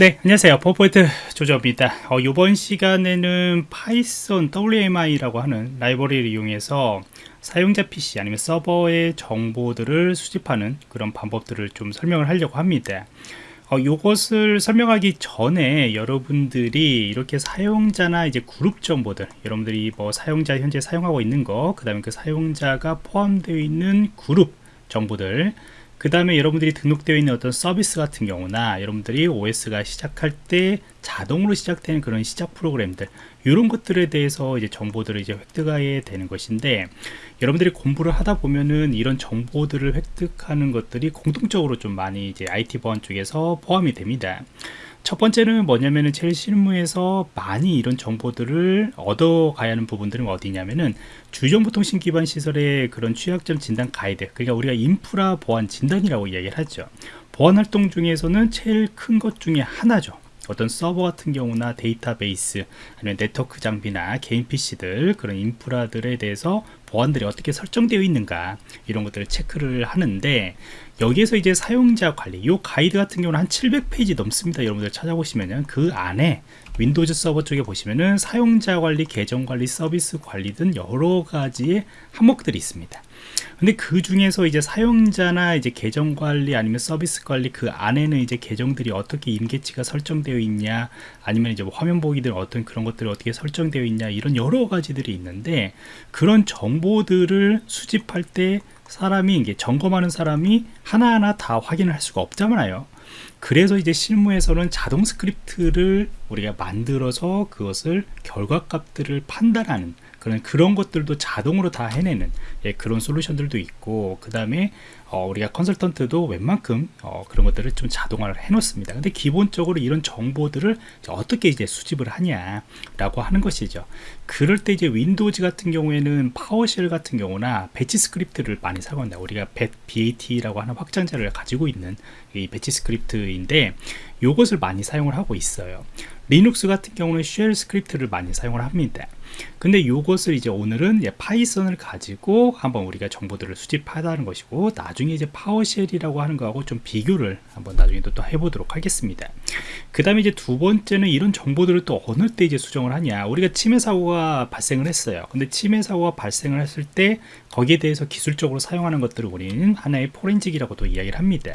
네 안녕하세요. 포포인트 조조입니다. 어, 이번 시간에는 Python WMI라고 하는 라이브러리를 이용해서 사용자 PC 아니면 서버의 정보들을 수집하는 그런 방법들을 좀 설명을 하려고 합니다. 어, 이것을 설명하기 전에 여러분들이 이렇게 사용자나 이제 그룹 정보들 여러분들이 뭐 사용자 현재 사용하고 있는 거그 다음에 그 사용자가 포함되어 있는 그룹 정보들 그 다음에 여러분들이 등록되어 있는 어떤 서비스 같은 경우나 여러분들이 OS가 시작할 때 자동으로 시작되는 그런 시작 프로그램들 이런 것들에 대해서 이제 정보들을 이제 획득하게 되는 것인데 여러분들이 공부를 하다 보면은 이런 정보들을 획득하는 것들이 공통적으로 좀 많이 이제 IT 보안 쪽에서 포함이 됩니다. 첫 번째는 뭐냐면은 제일 실무에서 많이 이런 정보들을 얻어가야 하는 부분들은 어디냐면은 주요정보통신 기반 시설의 그런 취약점 진단 가이드 그러니까 우리가 인프라 보안 진단이라고 이야기를 하죠. 보안 활동 중에서는 제일 큰 것 중에 하나죠. 어떤 서버 같은 경우나 데이터베이스 아니면 네트워크 장비나 개인 PC들 그런 인프라들에 대해서 보안들이 어떻게 설정되어 있는가 이런 것들을 체크를 하는데 여기에서 이제 사용자 관리 이 가이드 같은 경우는 한 700페이지 넘습니다. 여러분들 찾아보시면은 그 안에 Windows 서버 쪽에 보시면은 사용자 관리 계정 관리 서비스 관리 등 여러 가지의 항목들이 있습니다. 근데 그 중에서 이제 사용자나 이제 계정 관리 아니면 서비스 관리 그 안에는 이제 계정들이 어떻게 임계치가 설정되어 있냐 아니면 이제 뭐 화면 보호기들 어떤 그런 것들이 어떻게 설정되어 있냐 이런 여러 가지들이 있는데 그런 정보들을 수집할 때 사람이 이게 점검하는 사람이 하나하나 다 확인을 할 수가 없잖아요 그래서 이제 실무에서는 자동 script를 우리가 만들어서 그것을 결과값들을 판단하는 그런 그런 것들도 자동으로 다 해내는 예, 그런 솔루션들도 있고 그 다음에 어, 우리가 컨설턴트도 웬만큼 어, 그런 것들을 좀 자동화를 해 놓습니다. 근데 기본적으로 이런 정보들을 어떻게 이제 수집을 하냐 라고 하는 것이죠. 그럴 때 이제 Windows 같은 경우에는 PowerShell 같은 경우나 batch script를 많이 사용한다. 우리가 BAT라고 하는 확장자를 가지고 있는 이 batch script 인데 이것을 많이 사용을 하고 있어요. 리눅스 같은 경우는 shell script를 많이 사용을 합니다 근데 이것을 이제 오늘은 이제 Python을 가지고 한번 우리가 정보들을 수집한다는 것이고 나중에 이제 PowerShell이라고 하는 거하고 좀 비교를 한번 나중에 또, 또 해보도록 하겠습니다. 그 다음에 이제 두 번째는 이런 정보들을 또 어느 때 이제 수집을 하냐. 우리가 침해 사고가 발생을 했어요. 근데 침해 사고가 발생을 했을 때 거기에 대해서 기술적으로 사용하는 것들을 우리는 하나의 포렌직이라고도 이야기를 합니다.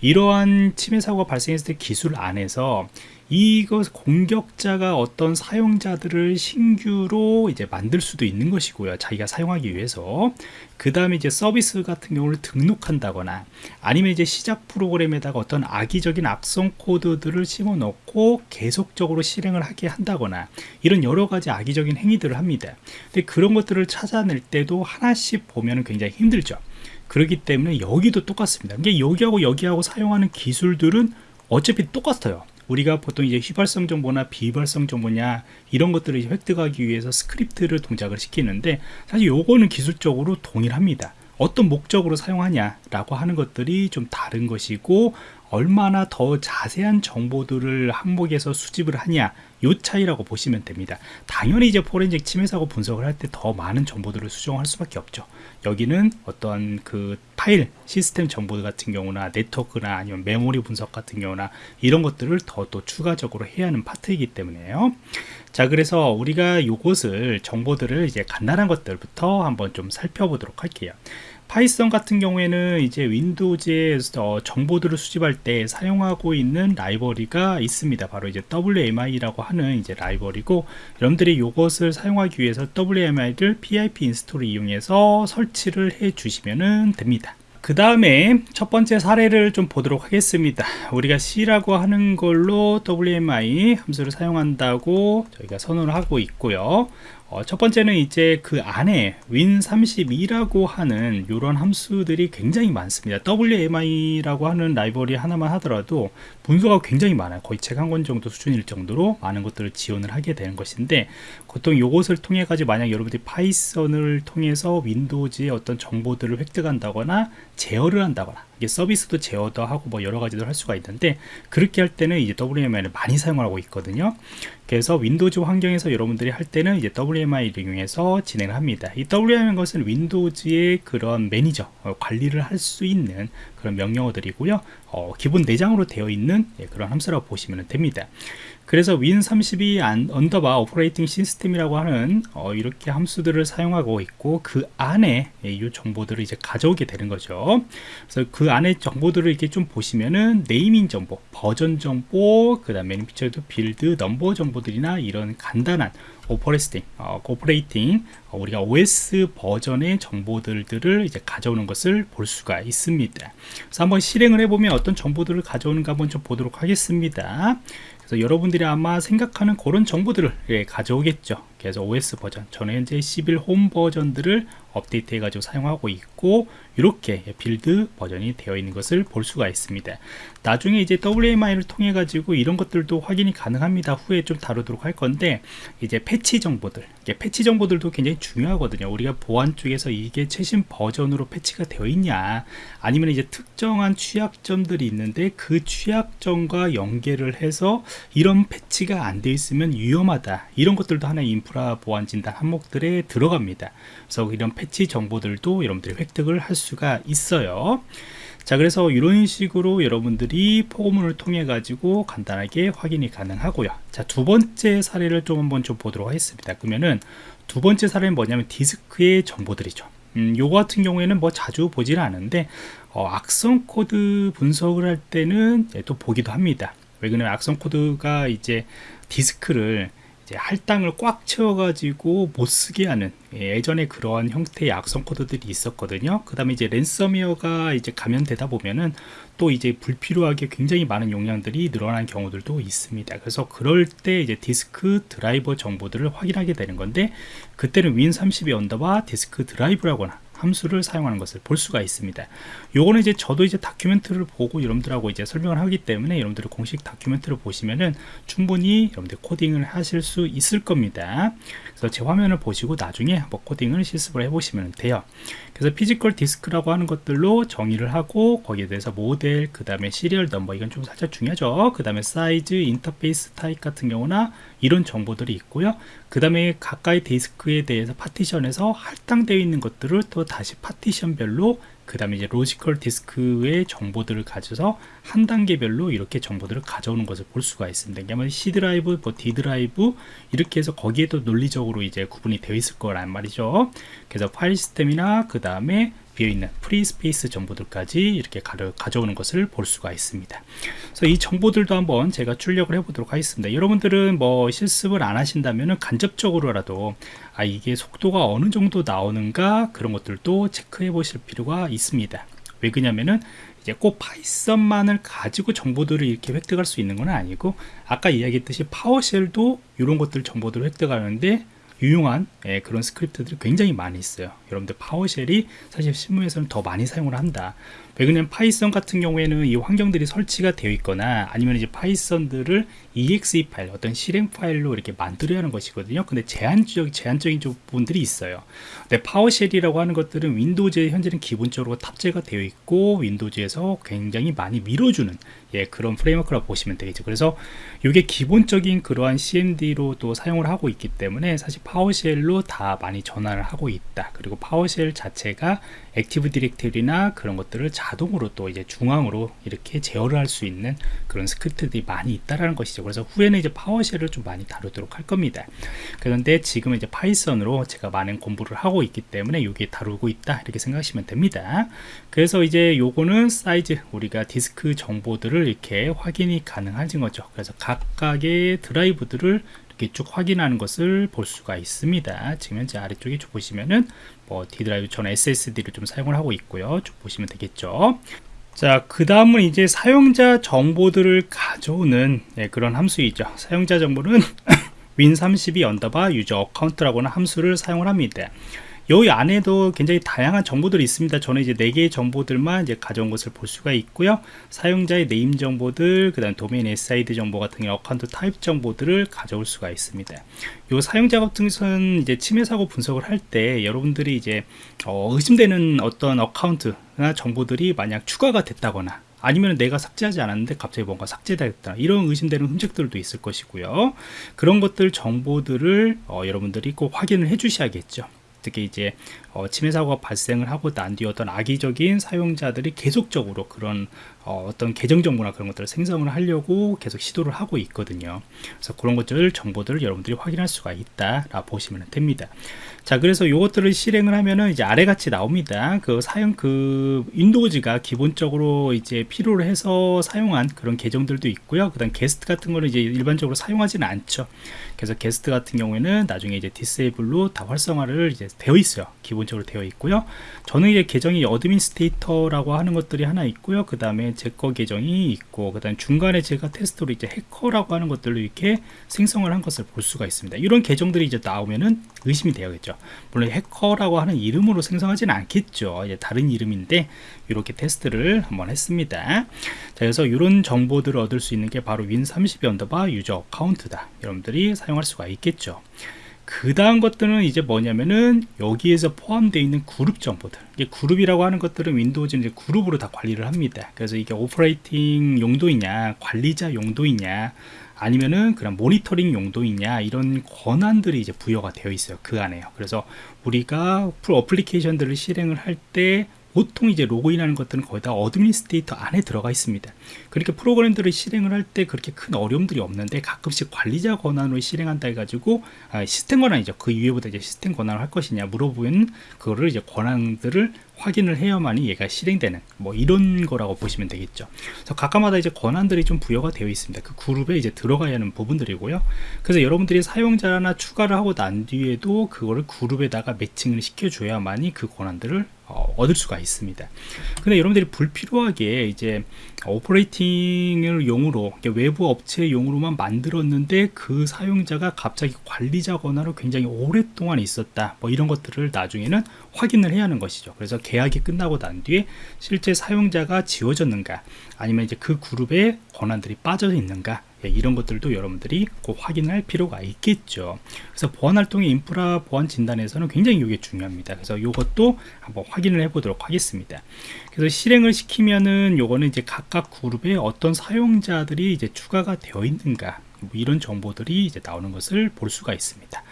이러한 침해 사고가 발생했을 때 기술 안에서 이것 공격자가 어떤 사용자들을 신규로 이제 만들 수도 있는 것이고요. 자기가 사용하기 위해서. 그 다음에 이제 서비스 같은 경우를 등록한다거나 아니면 이제 시작 프로그램에다가 어떤 악의적인 악성 코드들을 심어 넣고 계속적으로 실행을 하게 한다거나 이런 여러 가지 악의적인 행위들을 합니다. 근데 그런 것들을 찾아낼 때도 하나씩 보면 굉장히 힘들죠. 그렇기 때문에 여기도 똑같습니다. 이게 여기하고 여기하고 사용하는 기술들은 어차피 똑같아요 우리가 보통 이제 휘발성 정보나 비발성 정보냐 이런 것들을 획득하기 위해서 script를 동작을 시키는데 사실 요거는 기술적으로 동일합니다. 어떤 목적으로 사용하냐 라고 하는 것들이 좀 다른 것이고 얼마나 더 자세한 정보들을 항목에서 수집을 하냐 요 차이라고 보시면 됩니다. 당연히 이제 포렌식 침해 사고 분석을 할 때 더 많은 정보들을 수집할 수밖에 없죠. 여기는 어떤 그 파일 시스템 정보 같은 경우나 네트워크나 아니면 메모리 분석 같은 경우나 이런 것들을 더 또 추가적으로 해야 하는 파트이기 때문에요. 자 그래서 우리가 요것을 정보들을 이제 간단한 것들부터 한번 좀 살펴보도록 할게요 Python 같은 경우에는 이제 Windows에 어, 정보들을 수집할 때 사용하고 있는 라이브러리가 있습니다. 바로 이제 WMI라고 하는 이제 라이브러리고 여러분들이 이것을 사용하기 위해서 WMI를 PIP 인스톨을 이용해서 설치를 해 주시면 됩니다. 그 다음에 첫 번째 사례를 좀 보도록 하겠습니다 우리가 C라고 하는 걸로 WMI 함수를 사용한다고 저희가 선언을 하고 있고요 어, 첫 번째는 이제 그 안에 win32라고 하는 이런 함수들이 굉장히 많습니다. WMI라고 하는 라이벌이 하나만 하더라도 문서가 굉장히 많아요. 거의 책 한 권 정도 수준일 정도로 많은 것들을 지원을 하게 되는 것인데 보통 이것을 통해 가지고 만약 여러분들이 Python을 통해서 Windows의 어떤 정보들을 획득한다거나 제어를 한다거나 이게 서비스도 제어도 하고 뭐 여러 가지도 할 수가 있는데 그렇게 할 때는 이제 WMI를 많이 사용하고 있거든요. 그래서 Windows 환경에서 여러분들이 할 때는 이제 WMI를 이용해서 진행을 합니다. 이 WMI는 것은 Windows의 그런 매니저 어, 관리를 할 수 있는 그런 명령어들이고요. 어, 기본 내장으로 되어 있는 예, 그런 함수라고 보시면 됩니다. 그래서 win32 언더바 오퍼레이팅 시스템이라고 하는 어, 이렇게 함수들을 사용하고 있고 그 안에 예, 이 정보들을 이제 가져오게 되는 거죠. 그래서 그 안에 정보들을 이렇게 좀 보시면은 네이밍 정보 버전 정보 그 다음에 feature도 build number 정보들이나 이런 간단한 operating, 어, operating 어, 우리가 OS 버전의 정보들을 이제 가져오는 것을 볼 수가 있습니다. 그래서 한번 실행을 해보면 어떤 정보들을 가져오는가 한번 좀 보도록 하겠습니다. 그래서 여러분들이 아마 생각하는 그런 정보들을 예, 가져오겠죠. 그래서 OS 버전, 저는 현재 11 홈 버전들을 업데이트 해가지고 사용하고 있고 이렇게 build 버전이 되어 있는 것을 볼 수가 있습니다. 나중에 이제 WMI를 통해 가지고 이런 것들도 확인이 가능합니다. 후에 좀 다루도록 할 건데 이제 패치 정보들. 패치 정보들도 굉장히 중요하거든요. 우리가 보안 쪽에서 이게 최신 버전으로 패치가 되어 있냐 아니면 이제 특정한 취약점들이 있는데 그 취약점과 연계를 해서 이런 패치가 안 되어 있으면 위험하다. 이런 것들도 하나의 인프라 보안 진단 항목들에 들어갑니다. 그래서 이런 패치 정보들도 여러분들이 획득을 할 수가 있어요. 자 그래서 이런 식으로 여러분들이 포고문을 통해 가지고 간단하게 확인이 가능하고요. 자 두 번째 사례를 좀 한번 좀 보도록 하겠습니다. 그러면은 두 번째 사례는 뭐냐면 디스크의 정보들이죠. 음, 요거 같은 경우에는 뭐 자주 보지는 않은데 어, 악성 코드 분석을 할 때는 또 보기도 합니다. 왜 그러냐면 악성 코드가 이제 디스크를 이제 할당을 꽉 채워가지고 못 쓰게 하는 예, 예전에 그러한 형태의 악성 코드들이 있었거든요. 그 다음에 이제 랜섬웨어가 이제 감염되다 보면은 또 이제 불필요하게 굉장히 많은 용량들이 늘어난 경우들도 있습니다. 그래서 그럴 때 이제 디스크 드라이버 정보들을 확인하게 되는 건데 그때는 win32 underbar disk drive라거나 함수를 사용하는 것을 볼 수가 있습니다. 요거는 이제 저도 이제 document를 보고 여러분들하고 이제 설명을 하기 때문에 여러분들이 공식 document를 보시면은 충분히 여러분들 코딩을 하실 수 있을 겁니다. 그래서 제 화면을 보시고 나중에 한번 코딩을 실습을 해보시면 돼요. 그래서 physical disk라고 하는 것들로 정의를 하고 거기에 대해서 모델, 그 다음에 serial number 이건 좀 살짝 중요하죠. 그 다음에 사이즈, 인터페이스 타입 같은 경우나 이런 정보들이 있고요. 그 다음에 각각의 디스크에 대해서 파티션에서 할당되어 있는 것들을 또 다시 파티션별로 그 다음에 이제 logical disk의 정보들을 가져서 한 단계별로 이렇게 정보들을 가져오는 것을 볼 수가 있습니다. 그러면 C 드라이브, 뭐 D 드라이브 이렇게 해서 거기에도 논리적으로 이제 구분이 되어 있을 거란 말이죠. 그래서 파일 시스템이나 그 다음에 비어있는 free space 정보들까지 이렇게 가져, 오는 것을 볼 수가 있습니다. 그래서 이 정보들도 한번 제가 출력을 해 보도록 하겠습니다. 여러분들은 뭐 실습을 안 하신다면 간접적으로라도 아 이게 속도가 어느 정도 나오는가 그런 것들도 체크해 보실 필요가 있습니다. 왜 그러냐면은 이제 꼭 Python만을 가지고 정보들을 이렇게 획득할 수 있는 건 아니고 아까 이야기했듯이 PowerShell도 이런 것들 정보들을 획득하는데 유용한 예, 그런 스크립트들이 굉장히 많이 있어요. 여러분들 PowerShell이 사실 실무에서는 더 많이 사용을 한다 왜 그러냐면 Python 같은 경우에는 이 환경들이 설치가 되어 있거나 아니면 이제 Python들을 exe 파일 어떤 실행 파일로 이렇게 만들어야 하는 것이거든요. 근데 제한적 제한적인 부분들이 있어요. 근데 PowerShell이라고 하는 것들은 Windows에 현재는 기본적으로 탑재가 되어 있고 Windows에서 굉장히 많이 밀어주는 예, 그런 framework라고 보시면 되겠죠. 그래서 이게 기본적인 그러한 CMD로 또 사용을 하고 있기 때문에 사실 PowerShell로 다 많이 전환을 하고 있다. 그리고 PowerShell 자체가 Active Directory나 그런 것들을 자동으로 또 이제 중앙으로 이렇게 제어를 할 수 있는 그런 스크립트들이 많이 있다라는 것이죠. 그래서 후에는 이제 PowerShell을 좀 많이 다루도록 할 겁니다. 그런데 지금은 이제 Python으로 제가 많은 공부를 하고 있기 때문에 이게 다루고 있다 이렇게 생각하시면 됩니다. 그래서 이제 요거는 사이즈 우리가 디스크 정보들을 이렇게 확인이 가능한 거죠. 그래서 각각의 드라이브들을 이렇게 쭉 확인하는 것을 볼 수가 있습니다. 지금 현재 아래쪽에 쭉 보시면은 뭐 D 드라이브 저는 SSD를 좀 사용을 하고 있고요. 쭉 보시면 되겠죠. 자, 그 다음은 이제 사용자 정보들을 가져오는 네, 그런 함수이죠. 사용자 정보는 win32 underbar user account라고는 함수를 사용을 합니다. 여기 안에도 굉장히 다양한 정보들이 있습니다. 저는 이제 4개의 정보들만 이제 가져온 것을 볼 수가 있고요. 사용자의 name 정보들 그 다음 도메인 SID 정보 같은 경우 account type 정보들을 가져올 수가 있습니다. 요 사용자 같은 것은 이제 침해 사고 분석을 할 때 여러분들이 이제 어, 의심되는 어떤 어카운트나 정보들이 만약 추가가 됐다거나 아니면 내가 삭제하지 않았는데 갑자기 뭔가 삭제됐다 이런 의심되는 흔적들도 있을 것이고요. 그런 것들 정보들을 어, 여러분들이 꼭 확인을 해 주셔야겠죠 특히 이제 어, 침해 사고가 발생을 하고 난 뒤에 어떤 악의적인 사용자들이 계속적으로 그런 어, 떤 계정 정보나 그런 것들을 생성을 하려고 계속 시도를 하고 있거든요. 그래서 그런 것들 정보들을 여러분들이 확인할 수가 있다라 보시면 됩니다. 자, 그래서 이것들을 실행을 하면은 이제 아래 같이 나옵니다. 그 사용 그 Windows가 기본적으로 이제 필요로 해서 사용한 그런 계정들도 있고요. 그다음 게스트 같은 거는 이제 일반적으로 사용하지는 않죠. 그래서 게스트 같은 경우에는 나중에 이제 disable로 다 비활성화를 이제 되어 있어요. 기본적으로 되어 있고요. 저는 이제 계정이 administrator라고 하는 것들이 하나 있고요. 그 다음에 제 거 계정이 있고, 그 다음에 중간에 제가 테스트로 이제 해커라고 하는 것들로 이렇게 생성을 한 것을 볼 수가 있습니다. 이런 계정들이 이제 나오면은 의심이 되어겠죠. 물론 해커라고 하는 이름으로 생성하지는 않겠죠. 이제 다른 이름인데 이렇게 테스트를 한번 했습니다. 자, 그래서 이런 정보들을 얻을 수 있는 게 바로 Win32 underbar user account다. 여러분들이 사용할 수가 있겠죠. 그 다음 것들은 이제 뭐냐면은 여기에서 포함되어 있는 그룹 정보들. 이게 그룹이라고 하는 것들은 Windows는 이제 그룹으로 다 관리를 합니다. 그래서 이게 operating 용도이냐 관리자 용도이냐 아니면은 그냥 모니터링 용도이냐 이런 권한들이 이제 부여가 되어 있어요. 그 안에요. 그래서 우리가 full application들을 실행을 할때 보통 이제 로그인하는 것들은 거의 다 administrator 안에 들어가 있습니다. 그렇게 프로그램들을 실행을 할 때 그렇게 큰 어려움들이 없는데 가끔씩 관리자 권한으로 실행한다 해가지고 아, 시스템 권한이죠. 그 이외보다 이제 시스템 권한을 할 것이냐 물어보면 그거를 이제 권한들을 확인을 해야만이 얘가 실행되는 뭐 이런 거라고 보시면 되겠죠. 그래서 각각마다 이제 권한들이 좀 부여가 되어 있습니다. 그 그룹에 이제 들어가야 하는 부분들이고요. 그래서 여러분들이 사용자나 추가를 하고 난 뒤에도 그거를 그룹에다가 매칭을 시켜줘야만이 그 권한들을 어, 얻을 수가 있습니다. 근데 여러분들이 불필요하게 이제 오퍼레이팅을 용으로 외부 업체 용으로만 만들었는데 그 사용자가 갑자기 관리자 권한으로 굉장히 오랫동안 있었다. 뭐 이런 것들을 나중에는 확인을 해야 하는 것이죠. 그래서 계약이 끝나고 난 뒤에 실제 사용자가 지워졌는가 아니면 이제 그 그룹에 권한들이 빠져 있는가 예, 이런 것들도 여러분들이 꼭 확인할 필요가 있겠죠. 그래서 보안 활동의 인프라 보안 진단에서는 굉장히 이게 중요합니다. 그래서 이것도 한번 확인을 해 보도록 하겠습니다. 그래서 실행을 시키면은 요거는 이제 각각 그룹에 어떤 사용자들이 이제 추가가 되어 있는가 뭐 이런 정보들이 이제 나오는 것을 볼 수가 있습니다.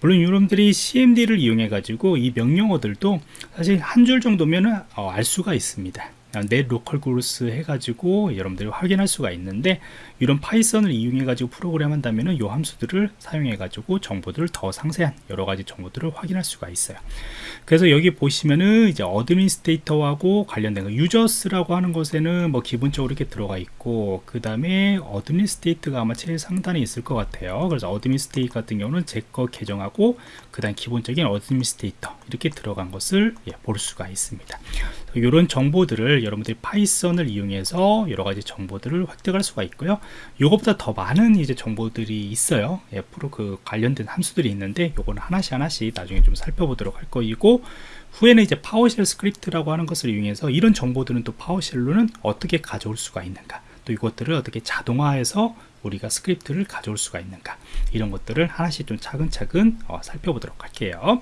물론 여러분들이 CMD를 이용해 가지고 이 명령어들도 사실 한 줄 정도면 어, 알 수가 있습니다 net local groups 해가지고 여러분들이 확인할 수가 있는데 이런 Python을 이용해 가지고 프로그램 한다면은 이 함수들을 사용해 가지고 정보들을 더 상세한 여러 가지 정보들을 확인할 수가 있어요. 그래서 여기 보시면은 이제 administrator하고 관련된 거 users라고 하는 것에는 뭐 기본적으로 이렇게 들어가 있고 그 다음에 administrator가 아마 제일 상단에 있을 것 같아요. 그래서 administrator 같은 경우는 제 거 계정하고 그 다음 기본적인 administrator 이렇게 들어간 것을 예, 볼 수가 있습니다 이런 정보들을 여러분들이 Python을 이용해서 여러 가지 정보들을 획득할 수가 있고요. 이것보다 더 많은 이제 정보들이 있어요. 예, 프로 그 관련된 함수들이 있는데 요거는 하나씩 하나씩 나중에 좀 살펴보도록 할 거이고 후에는 이제 PowerShell script라고 하는 것을 이용해서 이런 정보들은 또 PowerShell로는 어떻게 가져올 수가 있는가 또 이것들을 어떻게 자동화해서 우리가 스크립트를 가져올 수가 있는가 이런 것들을 하나씩 좀 차근차근 어, 살펴보도록 할게요